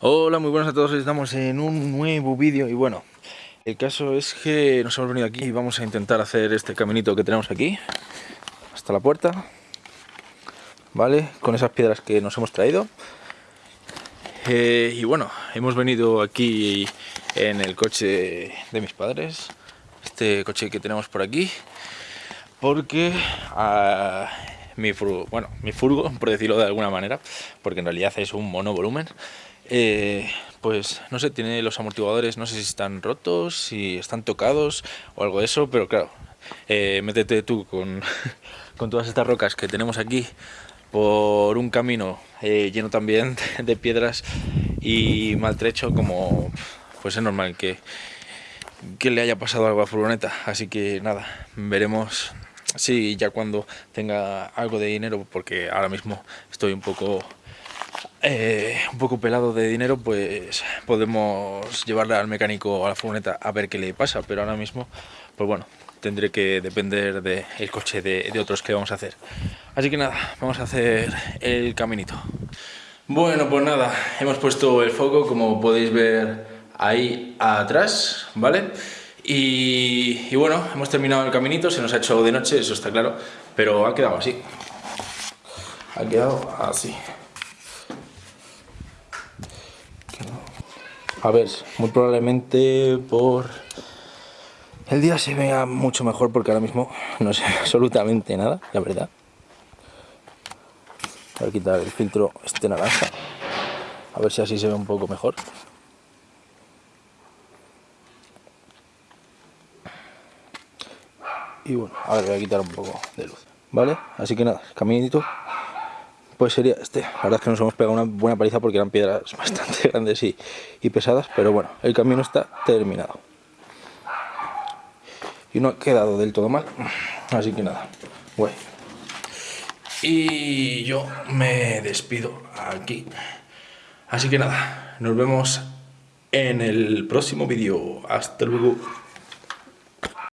Hola, muy buenas a todos, estamos en un nuevo vídeo y bueno, el caso es que nos hemos venido aquí y vamos a intentar hacer este caminito que tenemos aquí hasta la puerta, ¿vale? Con esas piedras que nos hemos traído eh, y bueno, hemos venido aquí en el coche de mis padres, este coche que tenemos por aquí, porque a mi furgo, bueno, mi furgo, por decirlo de alguna manera, porque en realidad es un monovolumen, eh, pues no sé, tiene los amortiguadores, no sé si están rotos, si están tocados o algo de eso, pero claro, eh, métete tú con, con, todas estas rocas que tenemos aquí por un camino eh, lleno también de piedras y maltrecho como pues es normal que, que le haya pasado algo a furgoneta, así que nada, veremos si ya cuando tenga algo de dinero, porque ahora mismo estoy un poco eh, un poco pelado de dinero, pues podemos llevarle al mecánico a la furgoneta a ver qué le pasa, pero ahora mismo, pues bueno, tendré que depender del coche de, otros que vamos a hacer. Así que nada, vamos a hacer el caminito. Bueno, pues nada, hemos puesto el foco, como podéis ver ahí atrás, ¿vale? Y, y, bueno, hemos terminado el caminito, se nos ha hecho de noche, eso está claro, pero ha quedado así. Ha quedado así. A ver, muy probablemente por el día se vea mucho mejor porque ahora mismo no sé absolutamente nada, la verdad. Voy a quitar el filtro este naranja, a ver si así se ve un poco mejor. Y bueno, a ver, voy a quitar un poco de luz, ¿vale? Así que nada, caminito pues sería este. La verdad es que nos hemos pegado una buena paliza porque eran piedras bastante grandes y, y pesadas, pero bueno, el camino está terminado. Y no ha quedado del todo mal, así que nada, bueno. Y yo me despido aquí. Así que nada, nos vemos en el próximo vídeo. Hasta luego.